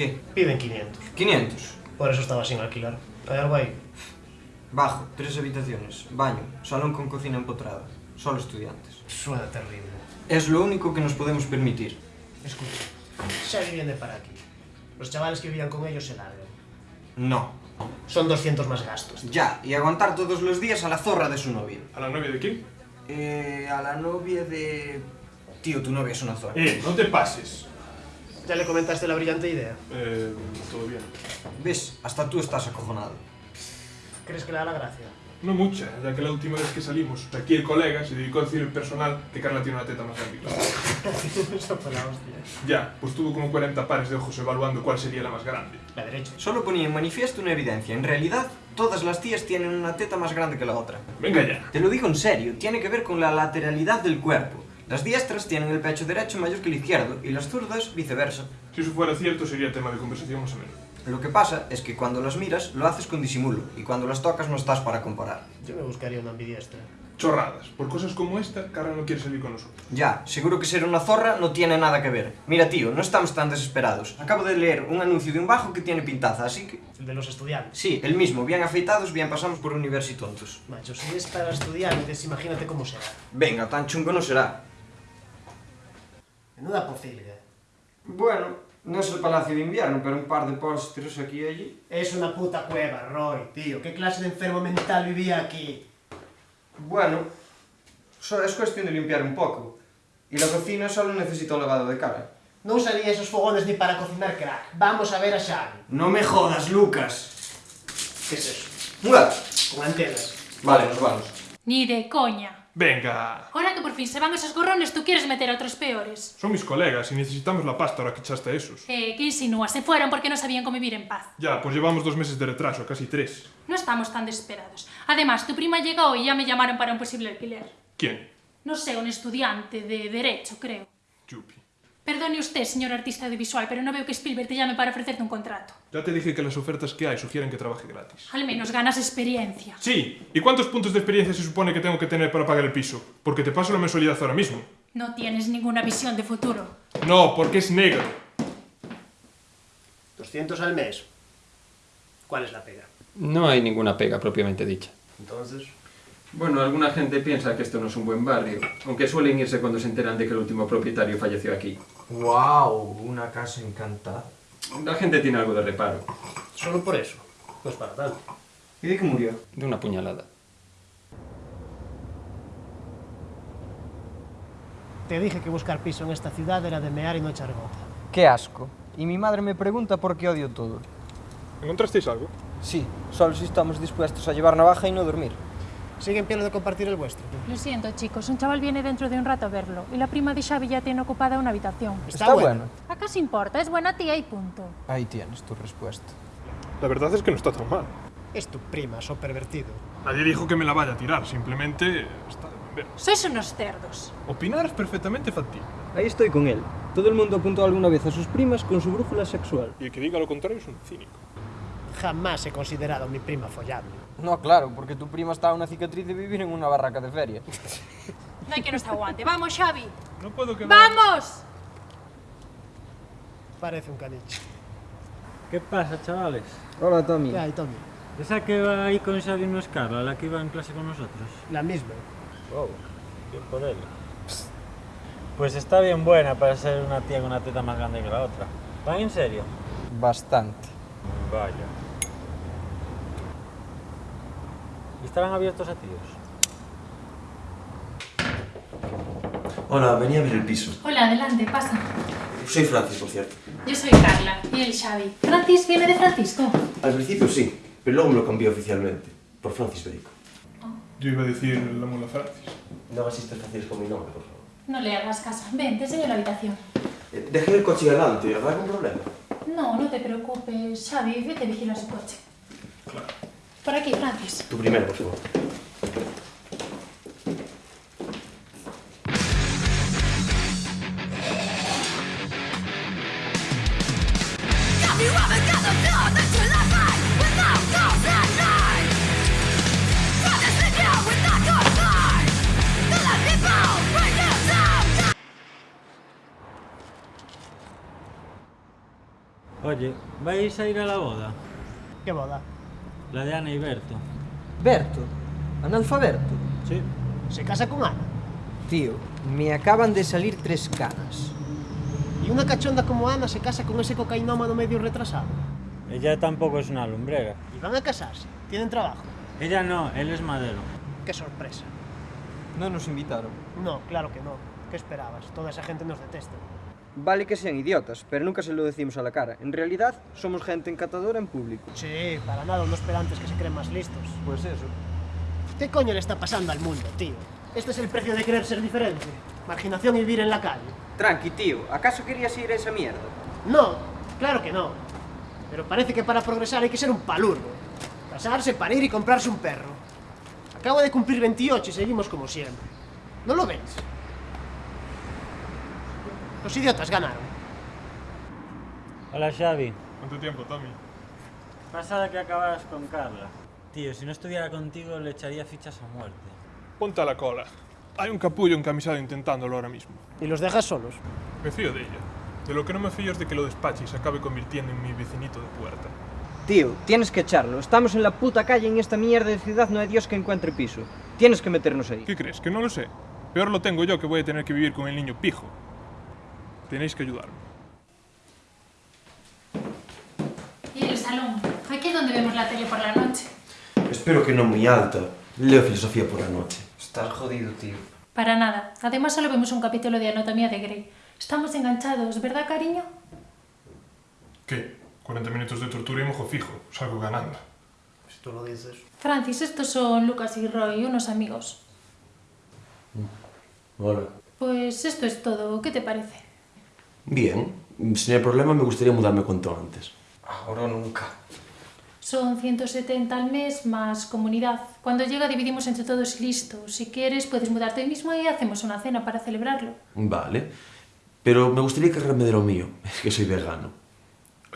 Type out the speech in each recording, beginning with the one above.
¿Qué? Piden 500. 500. Por eso estaba sin alquilar. ¿Hay algo ahí? Bajo, tres habitaciones, baño, salón con cocina empotrada. Solo estudiantes. Suena terrible. Es lo único que nos podemos permitir. Escucha, Xavi viene para aquí. Los chavales que vivían con ellos se largan. No. Son 200 más gastos. Ya, y aguantar todos los días a la zorra de su novia. ¿A la novia de quién? Eh, a la novia de... Tío, tu novia es una zorra. Eh, no te pases. ¿Ya le comentaste la brillante idea? Eh, todo bien. ¿Ves? Hasta tú estás acojonado. ¿Crees que le da la gracia? No mucha, ya que la última vez que salimos, aquí el colega se dedicó a decir el personal que Carla tiene una teta más grande. que la otra. Eso fue la hostia. Ya, pues tuvo como 40 pares de ojos evaluando cuál sería la más grande. La derecha. Solo ponía en manifiesto una evidencia. En realidad, todas las tías tienen una teta más grande que la otra. Venga ya. Te lo digo en serio, tiene que ver con la lateralidad del cuerpo. Las diestras tienen el pecho derecho mayor que el izquierdo y las zurdas viceversa. Si eso fuera cierto, sería tema de conversación más o menos. Lo que pasa es que cuando las miras lo haces con disimulo y cuando las tocas no estás para comparar. Yo me buscaría una ambidiestra. Chorradas. Por cosas como esta, Carla no quiere salir con nosotros. Ya, seguro que ser una zorra no tiene nada que ver. Mira tío, no estamos tan desesperados. Acabo de leer un anuncio de un bajo que tiene pintaza, así que... El de los estudiantes. Sí, el mismo, bien afeitados, bien pasamos por universitontos. Macho, si es para estudiantes, imagínate cómo será. Venga, tan chungo no será. Menuda pocilga. Bueno, no es el Palacio de Invierno, pero un par de postres aquí y allí. Es una puta cueva, Roy, tío. ¿Qué clase de enfermo mental vivía aquí? Bueno, solo es cuestión de limpiar un poco. Y la cocina solo necesita un lavado de cara. No usaría esos fogones ni para cocinar crack. Vamos a ver a Xavi. No me jodas, Lucas. ¿Qué es eso? Muda. Con antenas. Vale, nos vamos. Ni de coña. Venga. Ahora que por fin se van esos gorrones, tú quieres meter a otros peores. Son mis colegas y necesitamos la pasta ahora que echaste a esos. Eh, ¿qué insinúas? Se fueron porque no sabían convivir en paz. Ya, pues llevamos dos meses de retraso, casi tres. No estamos tan desesperados. Además, tu prima llegó y ya me llamaron para un posible alquiler. ¿Quién? No sé, un estudiante de Derecho, creo. Yupi. Perdone usted, señor artista audiovisual, pero no veo que Spielberg te llame para ofrecerte un contrato. Ya te dije que las ofertas que hay sugieren que trabaje gratis. Al menos ganas experiencia. Sí, ¿y cuántos puntos de experiencia se supone que tengo que tener para pagar el piso? Porque te paso la mensualidad ahora mismo. No tienes ninguna visión de futuro. No, porque es negro. 200 al mes. ¿Cuál es la pega? No hay ninguna pega propiamente dicha. Entonces... Bueno, alguna gente piensa que esto no es un buen barrio, aunque suelen irse cuando se enteran de que el último propietario falleció aquí. ¡Wow! Una casa encantada. La gente tiene algo de reparo, Solo por eso. No es para tanto. ¿Y de qué murió? de una puñalada. Te dije que buscar piso en esta ciudad era de mear y no echar gota. ¡Qué asco! Y mi madre me pregunta por qué odio todo. ¿Encontrasteis algo? Sí, solo si estamos dispuestos a llevar navaja y no dormir. Sigue en pie lo de compartir el vuestro. Lo siento, chicos. Un chaval viene dentro de un rato a verlo. Y la prima de Xavi ya tiene ocupada una habitación. Está, bueno. ¿Acaso importa? Es buena tía y punto. Ahí tienes tu respuesta. La verdad es que no está tan mal. Es tu prima, so pervertido. Nadie dijo que me la vaya a tirar, simplemente está de buen ver. Sois unos cerdos. Opinar es perfectamente factible. Ahí estoy con él. Todo el mundo apuntó alguna vez a sus primas con su brújula sexual. Y el que diga lo contrario es un cínico. Jamás he considerado a mi prima follable. No, claro, porque tu prima está una cicatriz de vivir en una barraca de feria. No hay que nos aguante. ¡Vamos, Xavi! No puedo quedar... ¡Vamos! Parece un caniche. ¿Qué pasa, chavales? Hola, Tommy. ¿Qué hay, Tommy? ¿Esa que va ahí con Xavi no es Carla, la que iba en clase con nosotros? La misma. Wow, bien por él. Pues está bien buena para ser una tía con una teta más grande que la otra. ¿Van en serio? Bastante. Vaya. ¿Y estarán abiertos a tíos? Hola, venía a ver el piso. Hola, adelante, pasa. Soy Francis, por cierto. Yo soy Carla y el Xavi. ¿Francis viene de Francisco? Al principio sí, pero luego me lo cambié oficialmente. Por Francis Bacon. Yo iba a decir la mula Francis. No hagas fáciles con mi nombre, por favor. No le hagas caso. Ven, te enseño la habitación. Eh, dejé el coche delante, ¿habrá algún problema? No, no te preocupes. Xavi, vete a vigilar su coche. Por aquí, Francis. Tu primero, por favor. Oye, Oye, ¿vais a ir a la boda? ¿Qué boda? La de Ana y Berto. Berto, analfaberto. Sí. ¿Se casa con Ana? Tío, me acaban de salir tres canas. ¿Y una cachonda como Ana se casa con ese cocainómano medio retrasado? Ella tampoco es una lumbrera. ¿Y van a casarse? ¿Tienen trabajo? Ella no, él es madero. ¡Qué sorpresa! No nos invitaron. No, claro que no. ¿Qué esperabas? Toda esa gente nos detesta. Vale que sean idiotas, pero nunca se lo decimos a la cara. En realidad, somos gente encantadora en público. Sí, para nada unos pedantes que se creen más listos. Pues eso. ¿Qué coño le está pasando al mundo, tío? Este es el precio de querer ser diferente. Marginación y vivir en la calle. Tranqui, tío. ¿Acaso querías ir a esa mierda? No, claro que no. Pero parece que para progresar hay que ser un palurdo. Casarse, parir y comprarse un perro. Acabo de cumplir 28 y seguimos como siempre. ¿No lo ves? Los idiotas ganaron. Hola Xavi. ¿Cuánto tiempo, Tommy? Pasada que acabaras con Carla. Tío, si no estuviera contigo le echaría fichas a muerte. Ponte a la cola. Hay un capullo encamisado intentándolo ahora mismo. Y los dejas solos. Me fío de ella. De lo que no me fío es de que lo despache y se acabe convirtiendo en mi vecinito de puerta. Tío, tienes que echarlo. Estamos en la puta calle en esta mierda de ciudad, no hay Dios que encuentre piso. Tienes que meternos ahí. ¿Qué crees? ¿Que no lo sé? Peor lo tengo yo que voy a tener que vivir con el niño pijo. Tenéis que ayudarme. Y el salón. Aquí es donde vemos la tele por la noche. Espero que no muy alta. Leo filosofía por la noche. Estás jodido, tío. Para nada. Además solo vemos un capítulo de Anatomía de Grey. Estamos enganchados, ¿verdad, cariño? ¿Qué? 40 minutos de tortura y mojo fijo. Salgo ganando. Si tú lo dices. Francis, estos son Lucas y Roy, unos amigos. Hola. Pues esto es todo. ¿Qué te parece? Bien. Si no hay problema, me gustaría mudarme cuanto antes. Ahora o nunca. Son 170 al mes más comunidad. Cuando llega dividimos entre todos y listo. Si quieres puedes mudarte hoy mismo y hacemos una cena para celebrarlo. Vale. Pero me gustaría cargarme de lo mío. Es que soy vegano.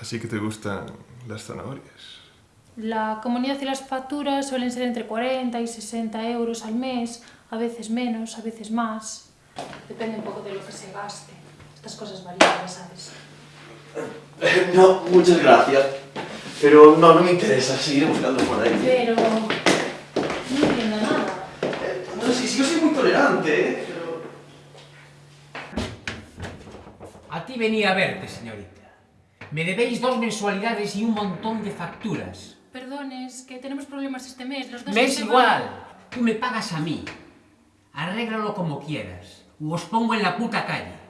Así que te gustan las zanahorias. La comunidad y las facturas suelen ser entre 40 y 60 euros al mes, a veces menos, a veces más. Depende un poco de lo que se gaste. Estas cosas varían, ya sabes. No, muchas gracias. Pero no, no me interesa. Seguiré buscando por ahí. Pero... No entiendo nada. Eh, No, sí, sí, yo soy muy tolerante, ¿eh? Pero... A ti venía a verte, señorita. Me debéis dos mensualidades y un montón de facturas. Perdones, que tenemos problemas este mes. Los dos Me es igual. van- Tú me pagas a mí. Arréglalo como quieras. O os pongo en la puta calle.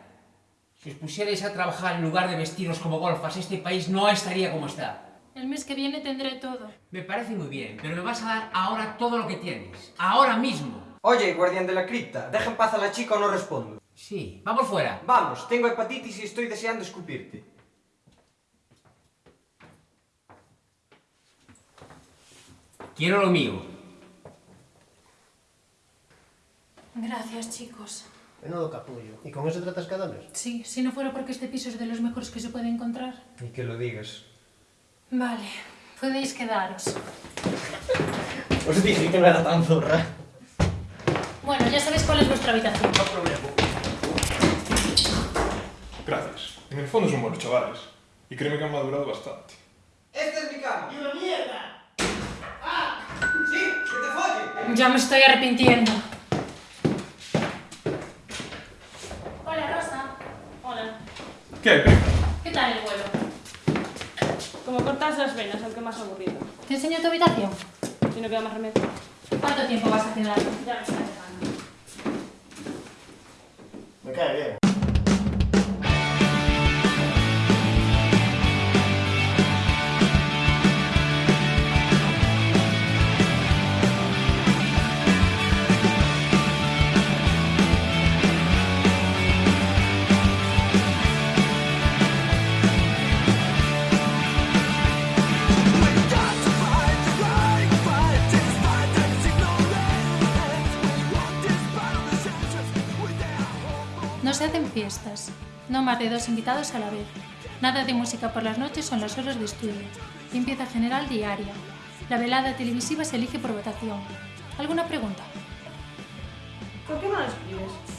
Si os pusierais a trabajar en lugar de vestiros como golfas, este país no estaría como está. El mes que viene tendré todo. Me parece muy bien, pero me vas a dar ahora todo lo que tienes. Ahora mismo. Oye, guardián de la cripta, deja en paz a la chica o no respondo. Sí, vamos fuera. Vamos, tengo hepatitis y estoy deseando escupirte. Quiero lo mío. Gracias, chicos. Menudo capullo. ¿Y con eso tratas cada mes? Sí, si no fuera porque este piso es de los mejores que se puede encontrar. Y que lo digas. Vale, podéis quedaros. Os dije que no era tan zorra. Bueno, ya sabéis cuál es vuestra habitación. No problema. Gracias. En el fondo son buenos chavales. Y créeme que han madurado bastante. ¡Esta es mi cama! ¡Y una mierda! ¡Ah! ¡Sí! ¡Que te folle! Ya me estoy arrepintiendo. Hola, Rosa. Hola. ¿Qué? ¿Qué tal el vuelo? Como cortas las venas, aunque más aburrido. ¿Te enseño tu habitación? Si no queda más remedio. ¿Cuánto tiempo vas a quedar? Ya me está dejando. Me cae bien. más de dos invitados a la vez. Nada de música por las noches son las horas de estudio. Limpieza general diaria. La velada televisiva se elige por votación. ¿Alguna pregunta? ¿Por qué no escribes?